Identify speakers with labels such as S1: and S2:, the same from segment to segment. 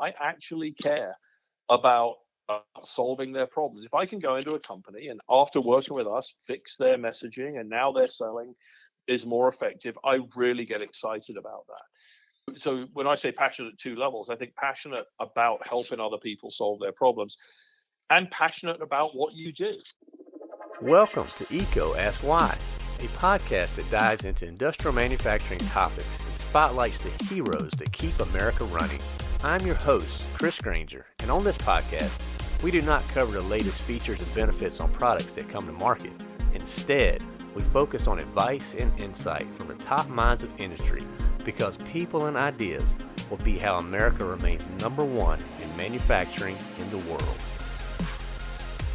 S1: I actually care about uh, solving their problems. If I can go into a company and after working with us, fix their messaging and now they're selling is more effective, I really get excited about that. So when I say passionate at two levels, I think passionate about helping other people solve their problems and passionate about what you do.
S2: Welcome to EECO Ask Why, a podcast that dives into industrial manufacturing topics and spotlights the heroes that keep America running. I'm your host, Chris Grainger, and on this podcast, we do not cover the latest features and benefits on products that come to market. Instead, we focus on advice and insight from the top minds of industry because people and ideas will be how America remains number one in manufacturing in the world.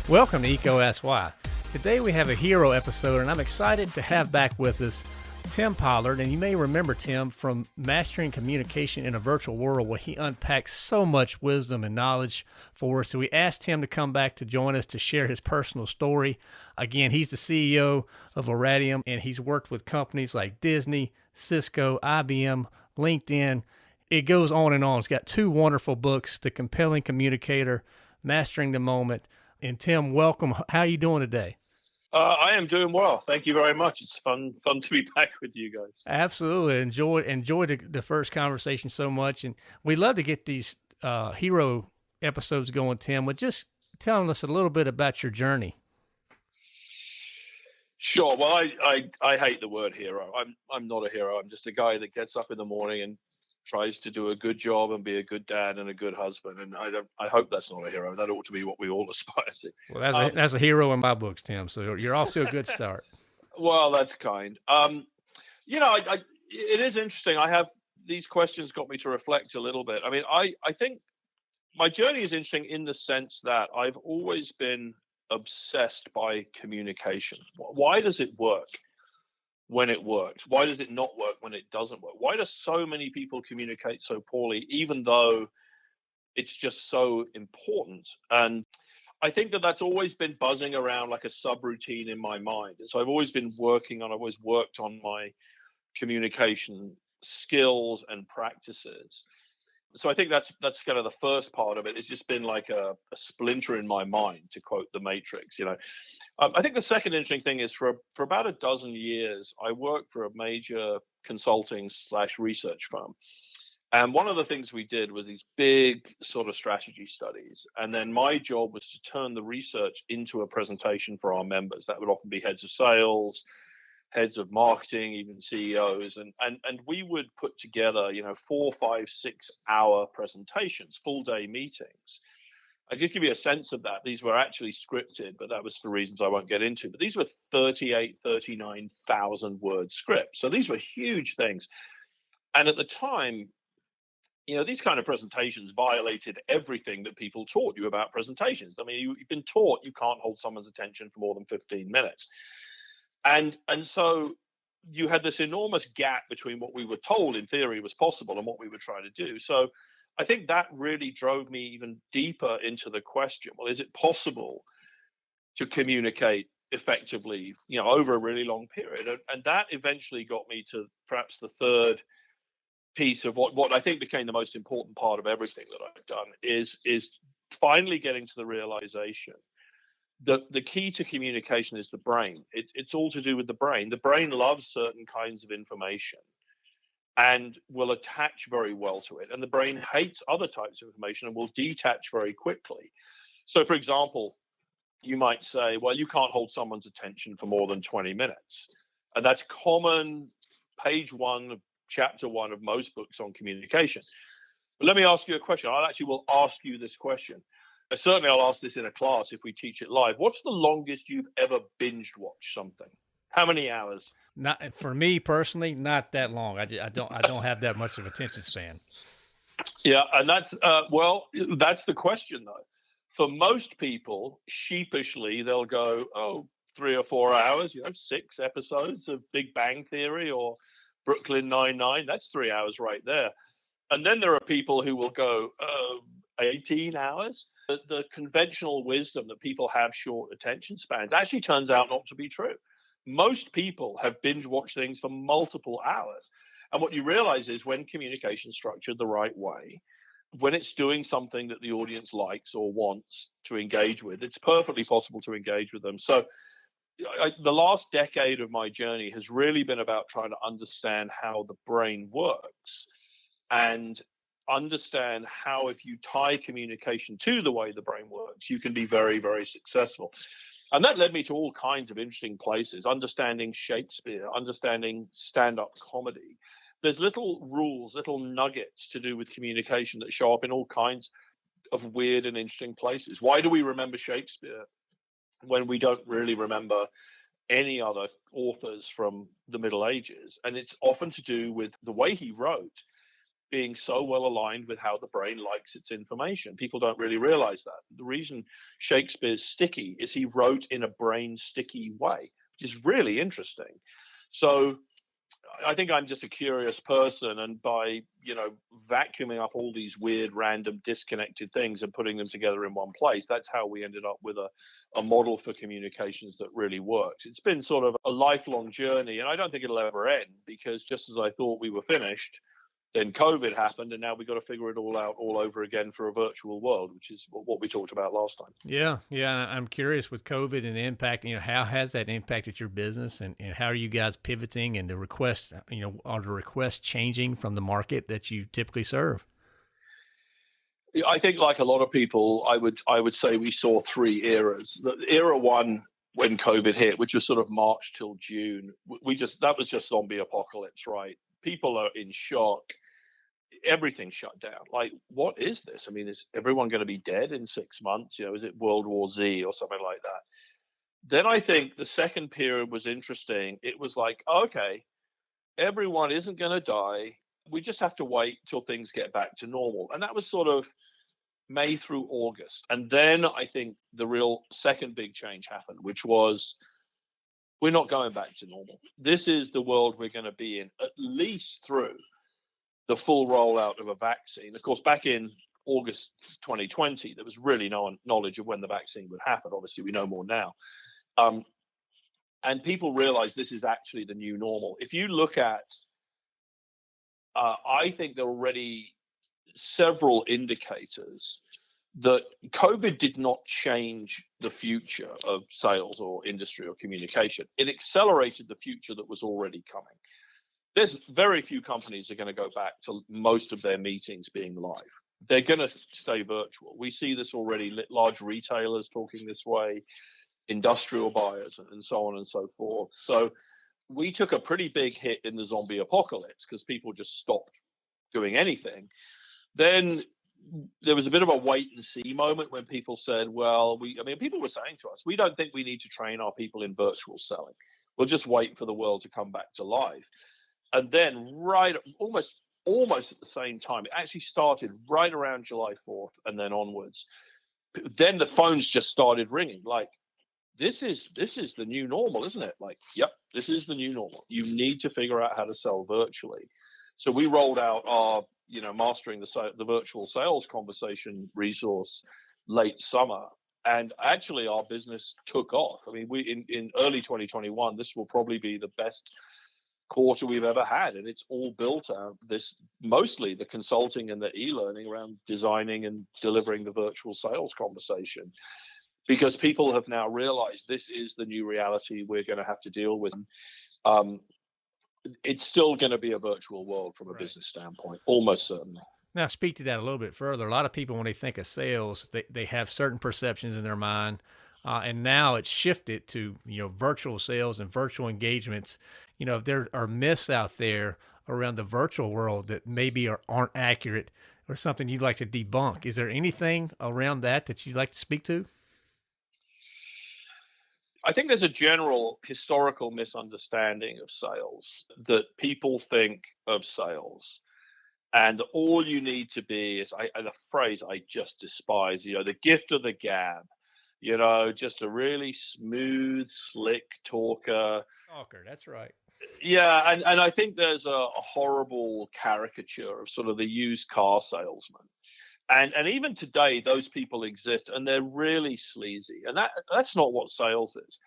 S3: Welcome to EECO Ask Why. Today we have a hero episode, and I'm excited to have back with us Tim Pollard, and you may remember Tim from Mastering Communication in a Virtual World, where he unpacks so much wisdom and knowledge for us. So we asked him to come back to join us to share his personal story. Again, he's the CEO of Oratium, and he's worked with companies like Disney, Cisco, IBM, LinkedIn. It goes on and on. He's got two wonderful books, The Compelling Communicator, Mastering the Moment. And Tim, welcome. How are you doing today?
S1: Uh, I am doing well. Thank you very much. It's fun fun to be back with you guys.
S3: Absolutely. Enjoyed enjoyed the, the first conversation so much. And we love to get these uh, hero episodes going, Tim, with just telling us a little bit about your journey.
S1: Sure. Well, I, I, I hate the word hero. I'm I'm not a hero. I'm just a guy that gets up in the morning and tries to do a good job and be a good dad and a good husband. And I don't, I hope that's not a hero. That ought to be what we all aspire to.
S3: Well, that's um, a, that's a hero in my books, Tim. So you're off to a good start.
S1: well, that's kind. Um, you know, I, I, it is interesting. I have these questions got me to reflect a little bit. I mean, I, I think my journey is interesting in the sense that I've always been obsessed by communication. Why does it work? When it works? Why does it not work when it doesn't work? Why do so many people communicate so poorly, even though it's just so important? And I think that that's always been buzzing around like a subroutine in my mind. And so I've always been working on, I've always worked on my communication skills and practices. So I think that's that's kind of the first part of it. It's just been like a, a splinter in my mind, to quote the Matrix. You know, um, I think the second interesting thing is for for about a dozen years, I worked for a major consulting slash research firm. And one of the things we did was these big sort of strategy studies. And then my job was to turn the research into a presentation for our members. That would often be heads of sales, heads of marketing, even CEOs. And, and, and we would put together, you know, four, five, six hour presentations, full day meetings I just give you a sense of that. These were actually scripted, but that was for reasons I won't get into. But these were 38, 39,000 word scripts. So these were huge things. And at the time, you know, these kind of presentations violated everything that people taught you about presentations. I mean, you, have been taught you can't hold someone's attention for more than 15 minutes. And and so you had this enormous gap between what we were told in theory was possible and what we were trying to do. So I think that really drove me even deeper into the question well, is it possible to communicate effectively, you know, over a really long period? And, and that eventually got me to perhaps the third piece of what, what I think became the most important part of everything that I've done is is finally getting to the realization that the key to communication is the brain. It, it's all to do with the brain. The brain loves certain kinds of information and will attach very well to it. And the brain hates other types of information and will detach very quickly. So, for example, you might say, well, you can't hold someone's attention for more than 20 minutes. And that's common, page one, chapter one of most books on communication. But let me ask you a question. I actually will ask you this question. Certainly, I'll ask this in a class if we teach it live. What's the longest you've ever binged watched something? How many hours?
S3: Not for me personally, not that long. I, I don't I don't have that much of attention span.
S1: Yeah, and that's uh, well, that's the question though. For most people, sheepishly, they'll go, "Oh, three or four hours." You know, six episodes of Big Bang Theory or Brooklyn Nine Nine. That's three hours right there. And then there are people who will go, uh, 18 hours. The, the conventional wisdom that people have short attention spans actually turns out not to be true most people have binge watched things for multiple hours. And what you realize is when communication structured the right way, when it's doing something that the audience likes or wants to engage with, it's perfectly possible to engage with them. So, I, the last decade of my journey has really been about trying to understand how the brain works and understand how, if you tie communication to the way the brain works, you can be very, very successful. And that led me to all kinds of interesting places, understanding Shakespeare, understanding stand up comedy. There's little rules, little nuggets to do with communication that show up in all kinds of weird and interesting places. Why do we remember Shakespeare when we don't really remember any other authors from the Middle Ages? And it's often to do with the way he wrote being so well aligned with how the brain likes its information. People don't really realize that. The reason Shakespeare's sticky is he wrote in a brain sticky way, which is really interesting. So I think I'm just a curious person, and by you know vacuuming up all these weird, random, disconnected things and putting them together in one place, that's how we ended up with a, a model for communications that really works. It's been sort of a lifelong journey, and I don't think it'll ever end because just as I thought we were finished, then COVID happened, and now we've got to figure it all out all over again for a virtual world, which is what we talked about last time.
S3: Yeah, yeah. I'm curious with COVID and the impact. You know, how has that impacted your business, and, and how are you guys pivoting and the requests? You know, are the requests changing from the market that you typically serve?
S1: I think, like a lot of people, I would I would say we saw three eras. The era one when COVID hit, which was sort of March till June, we just that was just zombie apocalypse, right? People are in shock everything shut down. Like, what is this? I mean, is everyone going to be dead in six months? You know, is it World War Z or something like that? Then I think the second period was interesting. It was like, okay, everyone isn't going to die. We just have to wait till things get back to normal. And that was sort of May through August. And then I think the real second big change happened, which was we're not going back to normal. This is the world we're going to be in at least through the full rollout of a vaccine. Of course, back in August 2020, there was really no knowledge of when the vaccine would happen. Obviously, we know more now. Um, and people realize this is actually the new normal. If you look at, uh, I think there are already several indicators that COVID did not change the future of sales or industry or communication. It accelerated the future that was already coming there's very few companies are going to go back to most of their meetings being live. They're going to stay virtual. We see this already. Large retailers talking this way, industrial buyers, and so on and so forth. So we took a pretty big hit in the zombie apocalypse because people just stopped doing anything. Then there was a bit of a wait and see moment when people said, well, we, I mean, people were saying to us, we don't think we need to train our people in virtual selling. We'll just wait for the world to come back to life and then right almost almost at the same time it actually started right around july 4th and then onwards. Then the phones just started ringing like this is this is the new normal isn't it? Like yep this is the new normal. You need to figure out how to sell virtually. So we rolled out our you know mastering the the virtual sales conversation resource late summer. And actually our business took off. I mean we in, in early 2021 this will probably be the best quarter we've ever had and it's all built out this mostly the consulting and the e-learning around designing and delivering the virtual sales conversation. Because people have now realized this is the new reality we're going to have to deal with. Um, it's still going to be a virtual world from a right. business standpoint almost certainly.
S3: Now speak to that a little bit further. A lot of people when they think of sales they, they have certain perceptions in their mind uh, and now it's shifted to you know virtual sales and virtual engagements. You know, if there are myths out there around the virtual world that maybe are, aren't accurate or something you'd like to debunk, is there anything around that that you'd like to speak to?
S1: I think there's a general historical misunderstanding of sales that people think of sales and all you need to be is I, the phrase I just despise, you know, the gift of the gab you know, just a really smooth, slick talker.
S3: Talker, that's right.
S1: Yeah, and, and I think there's a, a horrible caricature of sort of the used car salesman. And and even today, those people exist, and they're really sleazy. And that that's not what sales is.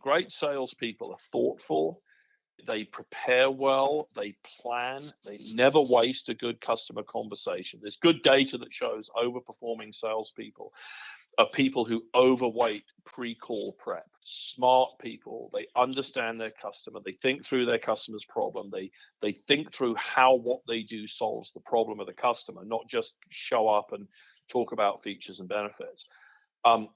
S1: Great salespeople are thoughtful. they prepare well, they plan, they never waste a good customer conversation. There's good data that shows overperforming salespeople are people who overweight pre-call prep. Smart people, they understand their customer, they think through their customer's problem, they they think through how what they do solves the problem of the customer, not just show up and talk about features and benefits. Um,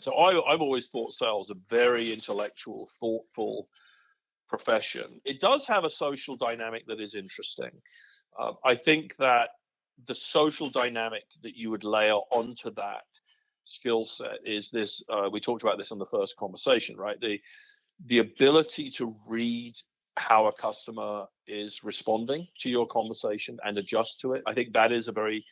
S1: so I, I've always thought sales a very intellectual, thoughtful profession. It does have a social dynamic that is interesting. Uh, I think that the social dynamic that you would layer onto that skill set is this uh, we talked about this on the first conversation right? The the ability to read how a customer is responding to your conversation and adjust to it i think that is a very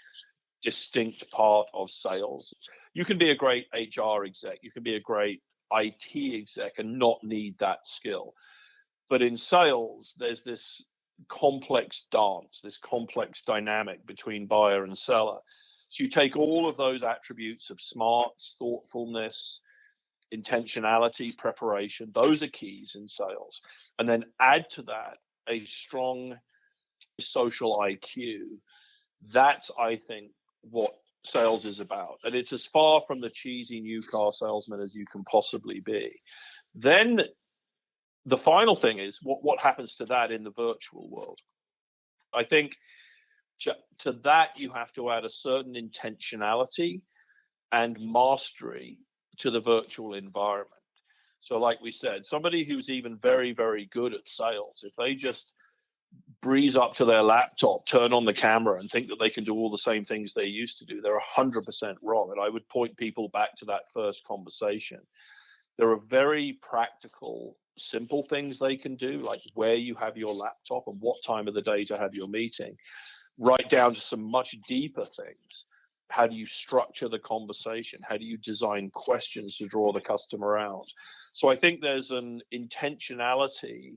S1: distinct part of sales. You can be a great hr exec you can be a great it exec and not need that skill. But in sales there's this complex dance this complex dynamic between buyer and seller so you take all of those attributes of smarts, thoughtfulness, intentionality, preparation, those are keys in sales. And then add to that a strong social IQ. That's, I think, what sales is about. And it's as far from the cheesy new car salesman as you can possibly be. Then the final thing is what, what happens to that in the virtual world? I think to that you have to add a certain intentionality and mastery to the virtual environment. So like we said somebody who's even very very good at sales if they just breeze up to their laptop turn on the camera and think that they can do all the same things they used to do they're 100% wrong. And i would point people back to that first conversation. There are very practical simple things they can do like where you have your laptop and what time of the day to have your meeting right down to some much deeper things. How do you structure the conversation? How do you design questions to draw the customer out? So I think there's an intentionality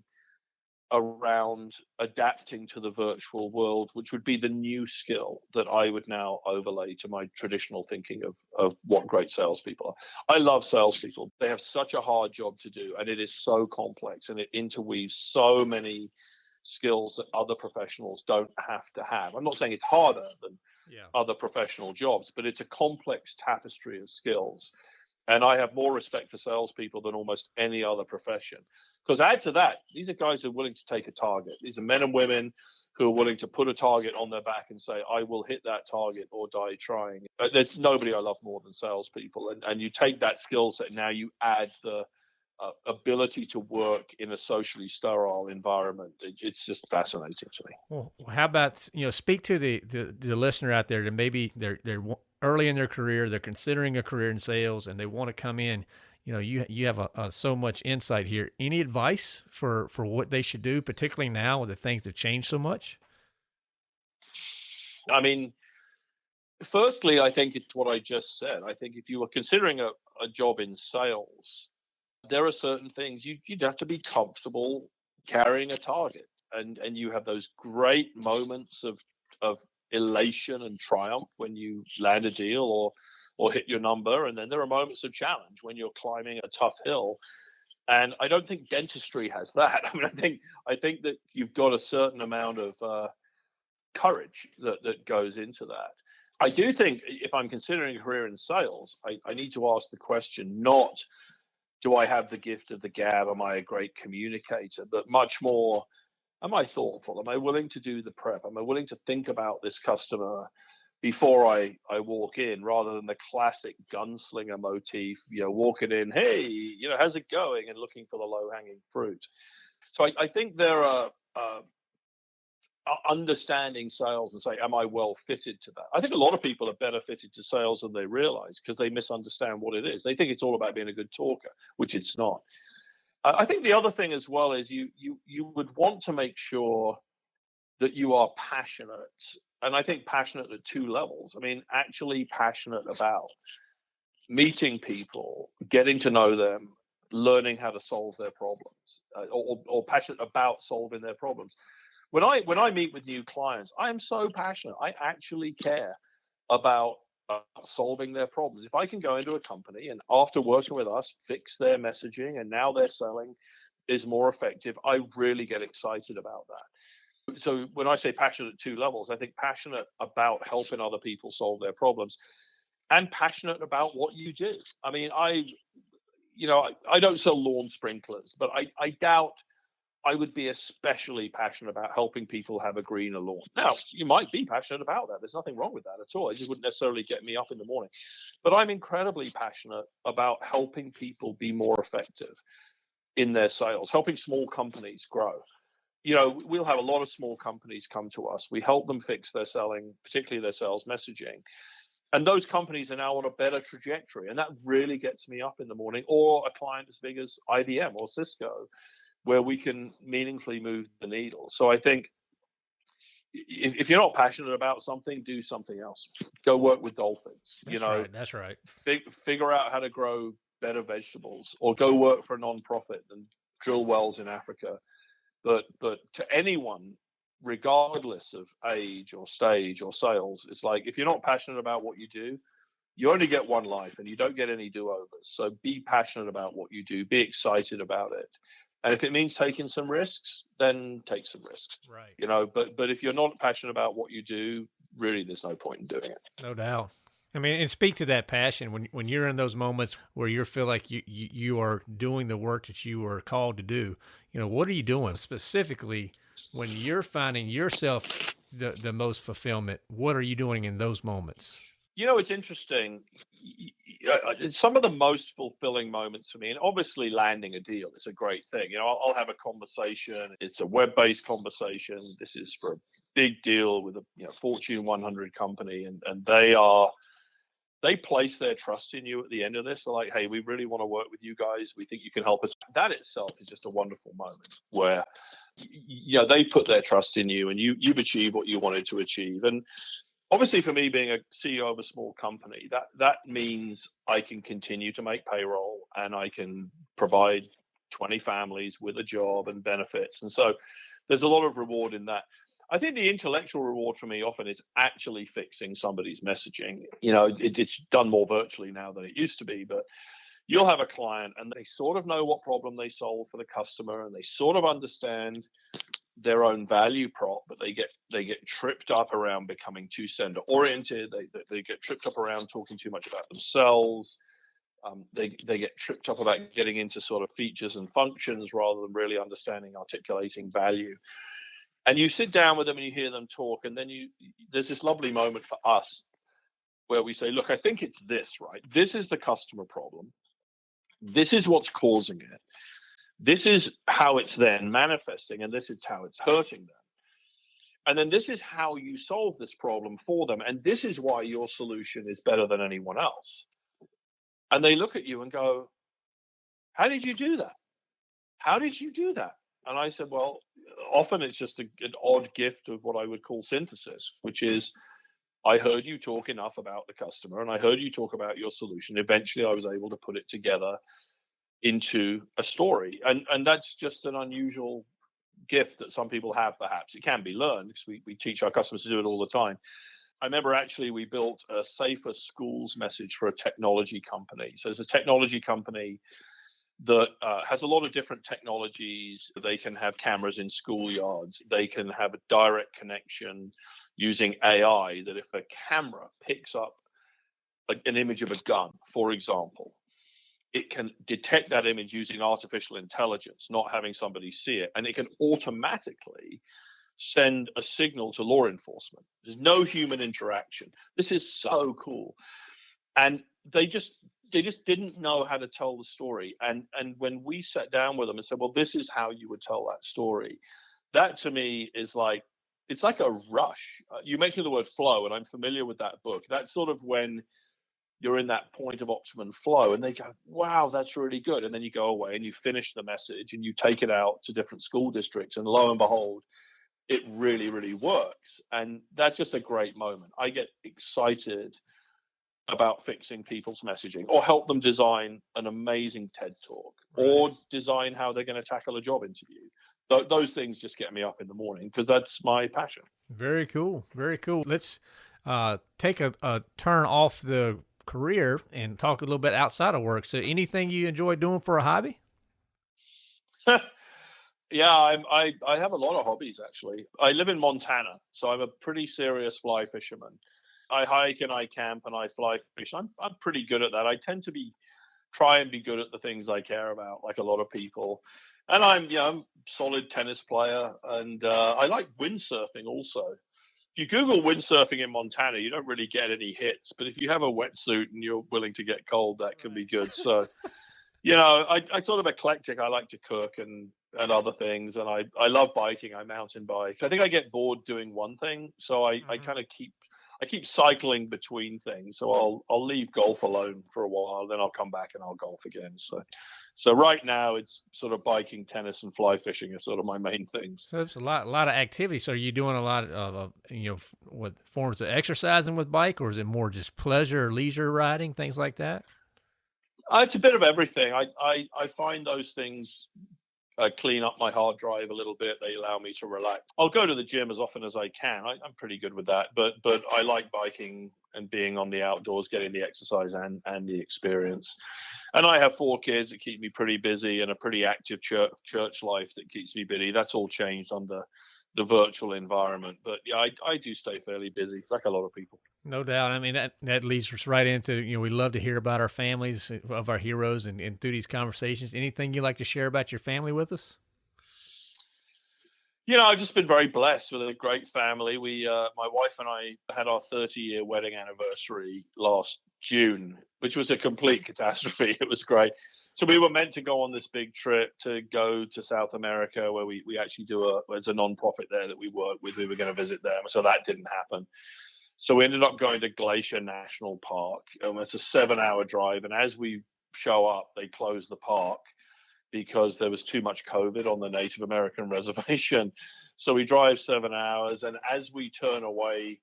S1: around adapting to the virtual world, which would be the new skill that I would now overlay to my traditional thinking of, of what great salespeople are. I love salespeople. They have such a hard job to do, and it is so complex and it interweaves so many skills that other professionals don't have to have. I'm not saying it's harder than yeah. other professional jobs, but it's a complex tapestry of skills. And I have more respect for salespeople than almost any other profession. Because add to that, these are guys who are willing to take a target. These are men and women who are willing to put a target on their back and say, I will hit that target or die trying. There's nobody I love more than salespeople. And, and you take that skill set, now you add the uh, ability to work in a socially sterile environment. It, it's just fascinating to me.
S3: Well, how about you know speak to the, the, the listener out there that maybe they're they're early in their career, they're considering a career in sales, and they want to come in. You know, you you have a, a, so much insight here. Any advice for for what they should do, particularly now that things have changed so much?
S1: I mean, firstly, I think it's what I just said. I think if you were considering a, a job in sales, there are certain things you, you'd have to be comfortable carrying a target and and you have those great moments of of elation and triumph when you land a deal or or hit your number and then there are moments of challenge when you're climbing a tough hill. And i don't think dentistry has that. I mean i think i think that you've got a certain amount of uh, courage that that goes into that. I do think if i'm considering a career in sales I, I need to ask the question not do I have the gift of the gab? Am I a great communicator? But much more, am I thoughtful? Am I willing to do the prep? Am I willing to think about this customer before I, I walk in rather than the classic gunslinger motif, you know, walking in, hey, you know, how's it going? And looking for the low hanging fruit. So I, I think there are uh, understanding sales and say, am I well fitted to that? I think a lot of people are better fitted to sales than they realize because they misunderstand what it is. They think it's all about being a good talker, which it's not. I think the other thing as well is you you you would want to make sure that you are passionate, and I think passionate at two levels. I mean, actually passionate about meeting people, getting to know them, learning how to solve their problems, uh, or, or passionate about solving their problems when I when I meet with new clients, I am so passionate. I actually care about uh, solving their problems. If I can go into a company and after working with us, fix their messaging, and now they're selling is more effective, I really get excited about that. So when I say passionate at two levels, I think passionate about helping other people solve their problems and passionate about what you do. I mean, I, you know, I, I don't sell lawn sprinklers, but I, I doubt I would be especially passionate about helping people have a greener lawn. Now, you might be passionate about that. There's nothing wrong with that at all. It just wouldn't necessarily get me up in the morning. But I'm incredibly passionate about helping people be more effective in their sales, helping small companies grow. You know, we'll have a lot of small companies come to us. We help them fix their selling, particularly their sales messaging. And those companies are now on a better trajectory. And that really gets me up in the morning. Or a client as big as IBM or Cisco where we can meaningfully move the needle. So I think if, if you're not passionate about something, do something else. Go work with dolphins.
S3: That's
S1: you know,
S3: right. That's right.
S1: Fig, figure out how to grow better vegetables, or go work for a non-profit and drill wells in Africa. But but to anyone, regardless of age or stage or sales, it's like if you're not passionate about what you do, you only get one life and you don't get any do-overs. So be passionate about what you do. Be excited about it. And if it means taking some risks, then take some risks.
S3: Right.
S1: You know, but but if you're not passionate about what you do, really there's no point in doing it.
S3: No doubt. I mean, and speak to that passion when when you're in those moments where you feel like you, you you are doing the work that you are called to do. You know, what are you doing specifically when you're finding yourself the the most fulfillment? What are you doing in those moments?
S1: You know, it's interesting. Uh, some of the most fulfilling moments for me, and obviously landing a deal is a great thing. You know, I'll, I'll have a conversation. It's a web-based conversation. This is for a big deal with a you know Fortune 100 company, and and they are they place their trust in you at the end of this. They're like, hey, we really want to work with you guys. We think you can help us. That itself is just a wonderful moment where you know they put their trust in you and you you've achieved what you wanted to achieve and obviously for me being a ceo of a small company that that means i can continue to make payroll and i can provide 20 families with a job and benefits. And so there's a lot of reward in that. I think the intellectual reward for me often is actually fixing somebody's messaging. You know it, it's done more virtually now than it used to be but you'll have a client and they sort of know what problem they solve for the customer and they sort of understand their own value prop, but they get they get tripped up around becoming too sender oriented. They, they, they get tripped up around talking too much about themselves. Um, they they get tripped up about getting into sort of features and functions rather than really understanding articulating value. And you sit down with them and you hear them talk, and then you there's this lovely moment for us where we say, look, I think it's this, right? This is the customer problem. This is what's causing it this is how it's then manifesting, and this is how it's hurting them. And then this is how you solve this problem for them. And this is why your solution is better than anyone else. And they look at you and go, How did you do that? How did you do that? And I said, Well, often it's just a, an odd gift of what I would call synthesis, which is I heard you talk enough about the customer and I heard you talk about your solution. Eventually, I was able to put it together into a story. And and that's just an unusual gift that some people have perhaps. It can be learned because we, we teach our customers to do it all the time. I remember actually we built a safer schools message for a technology company. So it's a technology company that uh, has a lot of different technologies. They can have cameras in schoolyards. They can have a direct connection using ai that if a camera picks up a, an image of a gun for example it can detect that image using artificial intelligence, not having somebody see it, and it can automatically send a signal to law enforcement. There's no human interaction. This is so cool. And they just they just didn't know how to tell the story. And and when we sat down with them and said, well, this is how you would tell that story, that to me is like it's like a rush. Uh, you mentioned the word flow, and I'm familiar with that book. That's sort of when you're in that point of optimum flow and they go wow that's really good. And then you go away and you finish the message and you take it out to different school districts and lo and behold it really really works. And that's just a great moment. I get excited about fixing people's messaging or help them design an amazing ted talk right. or design how they're going to tackle a job interview. Th- those things just get me up in the morning because that's my passion.
S3: Very cool. Very cool. Let's uh, take a, a turn off the career and talk a little bit outside of work. So, anything you enjoy doing for a hobby?
S1: Yeah, I'm, I I have a lot of hobbies actually. I live in Montana, so I'm a pretty serious fly fisherman. I hike and I camp and I fly fish. I'm I'm pretty good at that. I tend to be try and be good at the things I care about, like a lot of people. And I'm you know I'm solid tennis player, and uh, I like windsurfing also. If you Google windsurfing in Montana, you don't really get any hits. But if you have a wetsuit and you're willing to get cold, that can be good. So, you know, I, I sort of eclectic. I like to cook and and other things. And I, I love biking. I mountain bike. I think I get bored doing one thing, so I, mm-hmm. I kind of keep I keep cycling between things. So I'll I'll leave golf alone for a while, then I'll come back and I'll golf again. So so right now it's sort of biking, tennis, and fly fishing are sort of my main things.
S3: So it's a lot a lot of activity. So are you doing a lot of uh, you know what forms of exercising with bike, or is it more just pleasure, leisure riding, things like that?
S1: Uh, it's a bit of everything. I, I, I find those things uh, clean up my hard drive a little bit. They allow me to relax. I'll go to the gym as often as I can. I, am pretty good with that, but but I like biking and being on the outdoors, getting the exercise and and the experience. And I have four kids that keep me pretty busy and a pretty active church church life that keeps me busy. That's all changed under the virtual environment. But yeah, I, I do stay fairly busy, like a lot of people.
S3: No doubt. I mean, that, that leads us right into, you know, we love to hear about our families of our heroes and, and through these conversations. Anything you'd like to share about your family with us?
S1: You know, I've just been very blessed with a great family. We, uh, my wife and I had our 30 year wedding anniversary last June, which was a complete catastrophe. It was great so we were meant to go on this big trip to go to South America, where we, we actually do a there's a non-profit there that we work with. We were going to visit them, so that didn't happen. So we ended up going to Glacier National Park. and it's a seven-hour drive, and as we show up, they close the park because there was too much COVID on the Native American reservation. So we drive seven hours, and as we turn away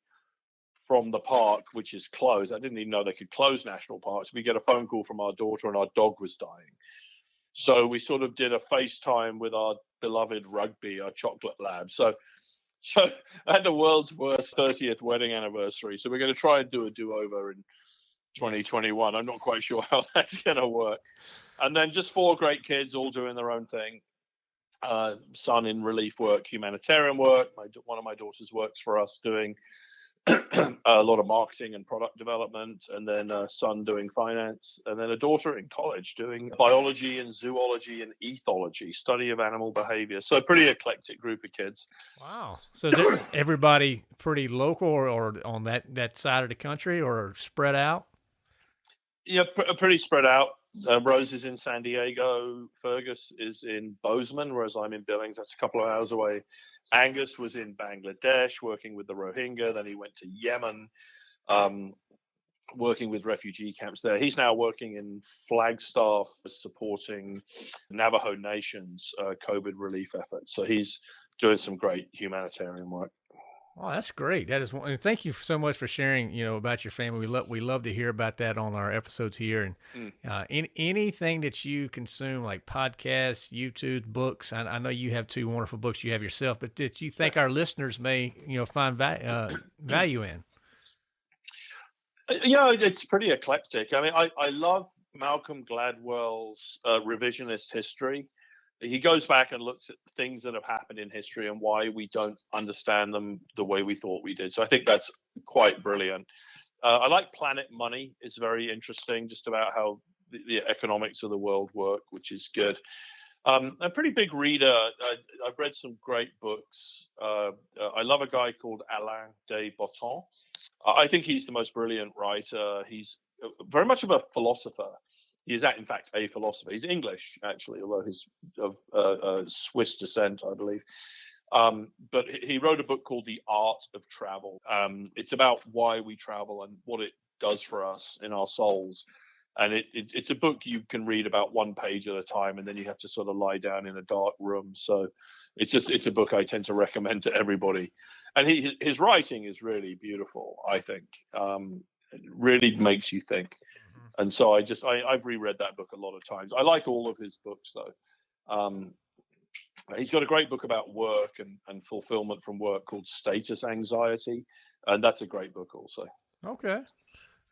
S1: from the park, which is closed. I didn't even know they could close national parks. We get a phone call from our daughter, and our dog was dying. So we sort of did a FaceTime with our beloved Rugby, our chocolate lab. So, so I had the world's worst 30th wedding anniversary. So we're going to try and do a do-over in 2021. I'm not quite sure how that's going to work. And then just four great kids, all doing their own thing. Uh, son in relief work, humanitarian work. My one of my daughters works for us doing a lot of marketing and product development, and then a son doing finance, and then a daughter in college doing biology and zoology and ethology, study of animal behavior. So, pretty eclectic group of kids.
S3: Wow. So, is everybody pretty local or, or, on that, that side of the country or spread out?
S1: Yeah, pr- pretty spread out. Uh, Rose is in San Diego. Fergus is in Bozeman, whereas I'm in Billings. That's a couple of hours away. Angus was in Bangladesh working with the Rohingya. Then he went to Yemen, um, working with refugee camps there. He's now working in Flagstaff, supporting Navajo Nation's uh, COVID relief efforts. So he's doing some great humanitarian work.
S3: Oh, that's great. That is, and thank you so much for sharing. You know about your family. We love we love to hear about that on our episodes here. And mm. uh, in, anything that you consume, like podcasts, YouTube, books. I, I, know you have two wonderful books you have yourself, but that you think our listeners may you know find va- uh, value in.
S1: Uh, yeah, it's pretty eclectic. I mean, I I love Malcolm Gladwell's uh, revisionist history he goes back and looks at things that have happened in history and why we don't understand them the way we thought we did. So I think that's quite brilliant. Uh, I like Planet Money. It's very interesting, just about how the, the economics of the world work, which is good. Um, I'm a pretty big reader. I, have read some great books. Uh, uh, I love a guy called Alain de Botton. I think he's the most brilliant writer. He's uh, very much of a philosopher. He is, in fact, a philosopher. He's English, actually, although he's of uh, uh, Swiss descent, I believe. Um, but he wrote a book called The Art of Travel. Um, it's about why we travel and what it does for us in our souls. And it, it, it's a book you can read about one page at a time, and then you have to sort of lie down in a dark room. So it's just it's a book I tend to recommend to everybody. And he, his writing is really beautiful. I think um, it really makes you think and so I just I, have reread that book a lot of times. I like all of his books though. Um, he's got a great book about work and, and fulfillment from work called Status Anxiety, and that's a great book also.
S3: Okay.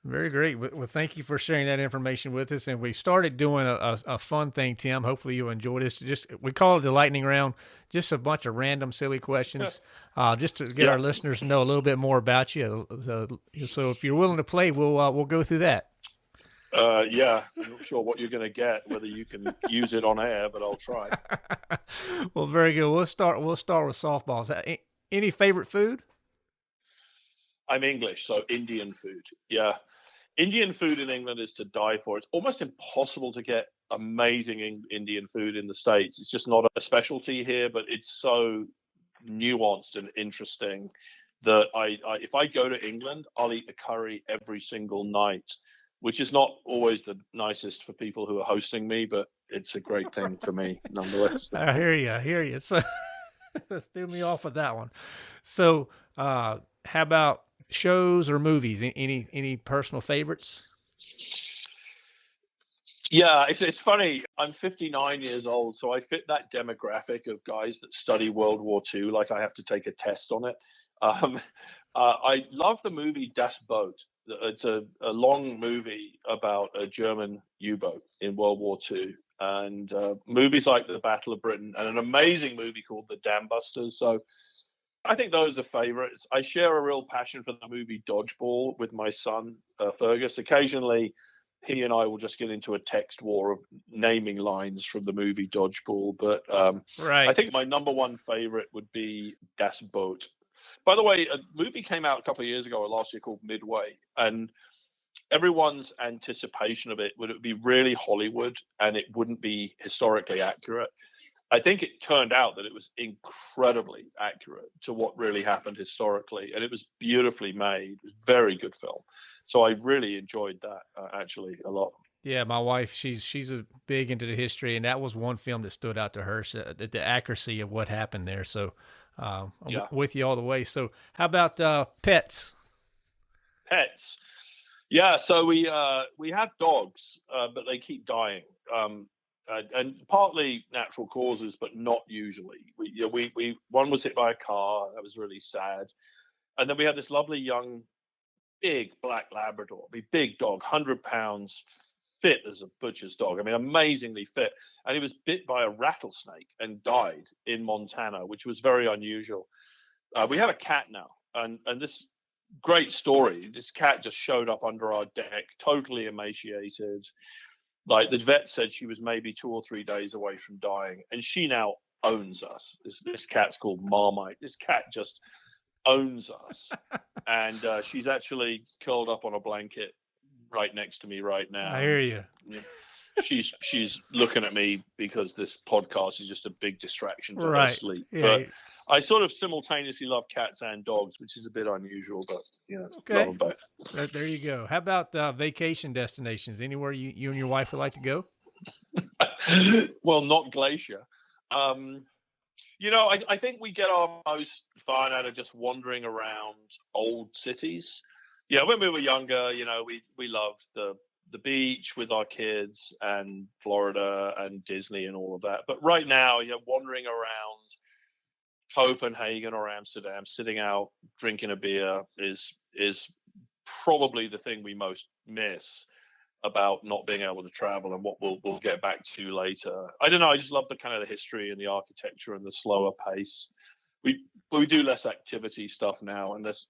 S3: Very great. Well, thank you for sharing that information with us. And we started doing a, a, a, fun thing, Tim. Hopefully you enjoy this. Just we call it the lightning round. Just a bunch of random, silly questions, uh, just to get yeah. our listeners to know a little bit more about you. So, so if you're willing to play, we'll uh, we'll go through that.
S1: Uh, yeah, I'm not sure what you're going to get, whether you can use it on air, but I'll try.
S3: well, very good. We'll start. We'll start with softballs. Any favorite food?
S1: I'm English, so Indian food. Yeah, Indian food in England is to die for. It's almost impossible to get amazing Indian food in the States. It's just not a specialty here, but it's so nuanced and interesting that I, I if I go to England, I'll eat a curry every single night, which is not always the nicest for people who are hosting me, but it's a great thing for me nonetheless.
S3: I hear you. I hear you. So threw me off with that one. So, uh, how about shows or movies? Any any personal favorites?
S1: Yeah, it's it's funny. I'm 59 years old, so I fit that demographic of guys that study World War II. Like I have to take a test on it. Um, uh, I love the movie Das Boot. It's a, a long movie about a German U-boat in World War II, and uh, movies like The Battle of Britain, and an amazing movie called The Dam Busters. So I think those are favorites. I share a real passion for the movie Dodgeball with my son, uh, Fergus. Occasionally, he and I will just get into a text war of naming lines from the movie Dodgeball. But um, right. I think my number one favorite would be Das Boot. By the way, a movie came out a couple of years ago or last year called Midway, and everyone's anticipation of it would it be really Hollywood and it wouldn't be historically accurate. I think it turned out that it was incredibly accurate to what really happened historically, and it was beautifully made. It was very good film. So I really enjoyed that uh, actually a lot.
S3: Yeah, my wife, she's she's a big into the history, and that was one film that stood out to her. So the, the accuracy of what happened there. So uh, yeah. with you all the way. So how about uh, pets?
S1: Pets. Yeah, so we uh, we have dogs, uh, but they keep dying. Um, uh, and partly natural causes, but not usually. We, you know, we, we, one was hit by a car. That was really sad. And then we had this lovely young, big black Labrador, big dog, hundred pounds, fit as a butcher's dog. I mean, amazingly fit. And he was bit by a rattlesnake and died in Montana, which was very unusual. Uh, we have a cat now, and and this great story. This cat just showed up under our deck, totally emaciated like the vet said she was maybe two or three days away from dying and she now owns us this, this cat's called marmite this cat just owns us and uh, she's actually curled up on a blanket right next to me right now
S3: i hear you
S1: she's she's looking at me because this podcast is just a big distraction for right. her sleep yeah. but I sort of simultaneously love cats and dogs, which is a bit unusual, but you know, okay. love them both.
S3: There you go. How about uh, vacation destinations? Anywhere you, you and your wife would like to go?
S1: well, not Glacier. Um, you know, I, I, think we get our most fun out of just wandering around old cities. Yeah, when we were younger, you know, we we loved the the beach with our kids and Florida and Disney and all of that. But right now, you know, wandering around Copenhagen or Amsterdam, sitting out drinking a beer is is probably the thing we most miss about not being able to travel and what we'll we'll get back to later. I don't know. I just love the kind of the history and the architecture and the slower pace. We we do less activity stuff now, and less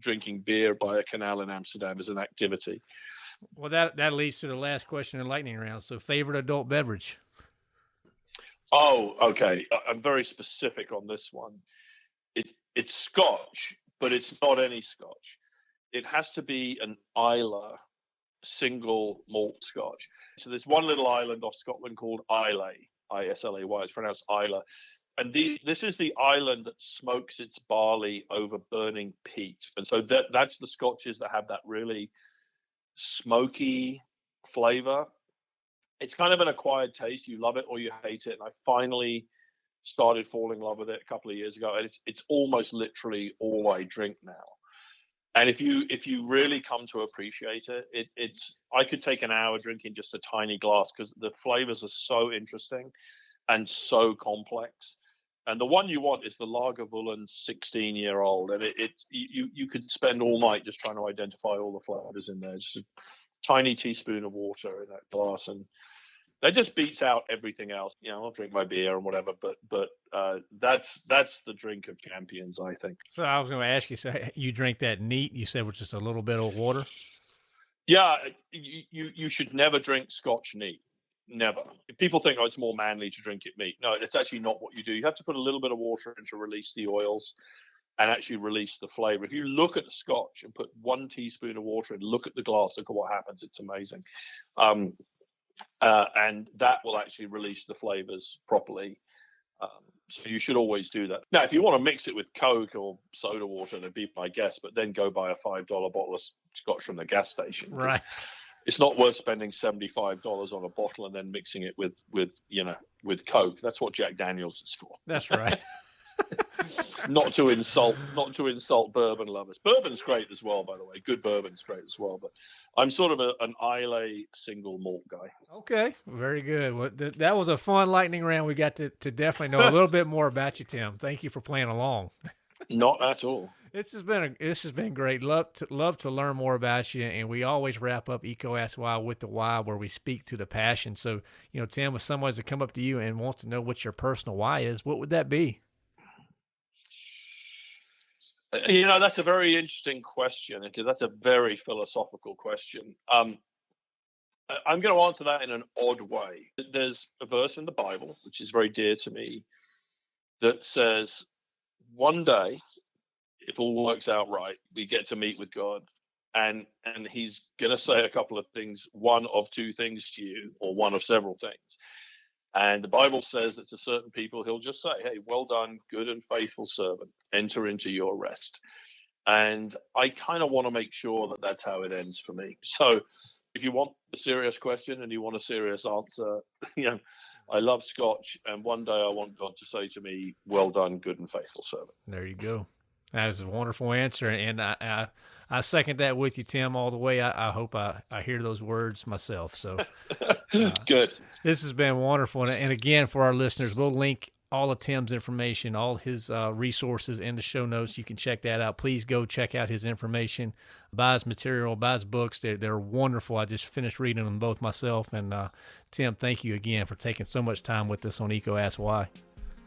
S1: drinking beer by a canal in Amsterdam is an activity.
S3: Well, that that leads to the last question in lightning round. So, favorite adult beverage.
S1: Oh, okay. I'm very specific on this one. It it's Scotch, but it's not any Scotch. It has to be an Islay single malt Scotch. So there's one little island off Scotland called Islay, I S L A Y. It's pronounced Islay. And the, this is the island that smokes its barley over burning peat. And so that that's the Scotches that have that really smoky flavor it's kind of an acquired taste. You love it or you hate it. And I finally started falling in love with it a couple of years ago, and it's it's almost literally all I drink now. And if you if you really come to appreciate it, it it's I could take an hour drinking just a tiny glass because the flavors are so interesting and so complex. And the one you want is the Lagavulin 16 year old, and it, it you you could spend all night just trying to identify all the flavors in there. Just a tiny teaspoon of water in that glass, and that just beats out everything else. You know, I'll drink my beer and whatever, but but uh, that's that's the drink of champions, I think.
S3: So I was going to ask you, so you drink that neat? You said with just a little bit of water.
S1: Yeah, you you, you should never drink Scotch neat. Never. If people think, oh, it's more manly to drink it neat. No, it's actually not what you do. You have to put a little bit of water in to release the oils and actually release the flavor. If you look at the scotch and put one teaspoon of water and look at the glass, look at what happens. It's amazing. Um, uh, and that will actually release the flavors properly. Um, so you should always do that. Now, if you want to mix it with Coke or soda water, that'd be my guess. But then go buy a five dollar bottle of scotch from the gas station.
S3: Right.
S1: It's not worth spending seventy five dollars on a bottle and then mixing it with with you know with Coke. That's what Jack Daniels is for.
S3: That's right.
S1: not to insult not to insult bourbon lovers. Bourbon's great as well, by the way. Good bourbon's great as well. But I'm sort of a, an Islay single malt guy.
S3: Okay, very good. Well, th- that was a fun lightning round. We got to, to definitely know a little bit more about you, Tim. Thank you for playing along.
S1: Not at all.
S3: This has been a, this has been great. Love to love to learn more about you, and we always wrap up EECO Ask Why with the why, where we speak to the passion. So, you know, Tim, if someone to come up to you and wants to know what your personal why is, what would that be?
S1: Uh, you know, that's a very interesting question because that's a very philosophical question. Um, I'm going to answer that in an odd way. There's a verse in the Bible, which is very dear to me, that says, one day, if all works out right, we get to meet with God. And and he's gonna say a couple of things, one of two things to you, or one of several things. And the Bible says that to certain people, he'll just say, Hey, well done, good and faithful servant, enter into your rest. And I kind of want to make sure that that's how it ends for me. So if you want a serious question and you want a serious answer, you know, I love Scotch, and one day I want God to say to me, "Well done, good and faithful servant."
S3: There you go. That is a wonderful answer, and I, I, I second that with you, Tim, all the way. I, I hope I, I hear those words myself. So
S1: uh, good.
S3: This has been wonderful, and, and again, for our listeners, we'll link all of Tim's information, all his uh, resources in the show notes. You can check that out. Please go check out his information, buy his material, buy his books. They're, they're wonderful. I just finished reading them both myself. And uh, Tim, thank you again for taking so much time with us on EECO Ask Why.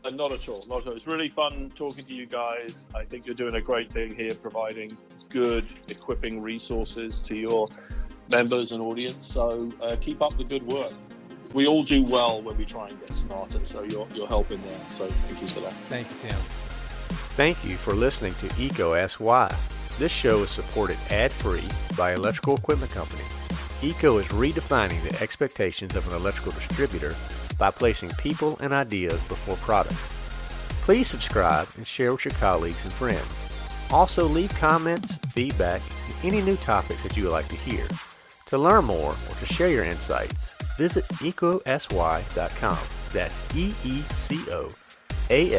S1: Uh, not at all. Not at all. It's really fun talking to you guys. I think you're doing a great thing here, providing good, equipping resources to your members and audience. So uh, keep up the good work we all do well when we try and get smarter. So you're, you're helping there. So thank you for that.
S3: Thank you, Tim.
S2: Thank you for listening to EECO Ask Why. This show is supported ad-free by Electrical Equipment Company. EECO is redefining the expectations of an electrical distributor by placing people and ideas before products. Please subscribe and share with your colleagues and friends. Also leave comments, feedback, and any new topics that you would like to hear. To learn more or to share your insights, visit eecoaskwhy.com. That's E E A